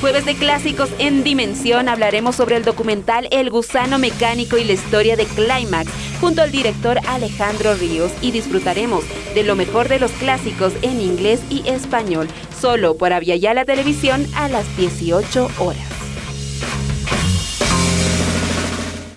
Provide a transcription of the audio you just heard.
Jueves de clásicos en Dimensión hablaremos sobre el documental El gusano mecánico y la historia de Climax junto al director Alejandro Ríos y disfrutaremos de lo mejor de los clásicos en inglés y español, solo por Aviala Televisión a las 18 horas.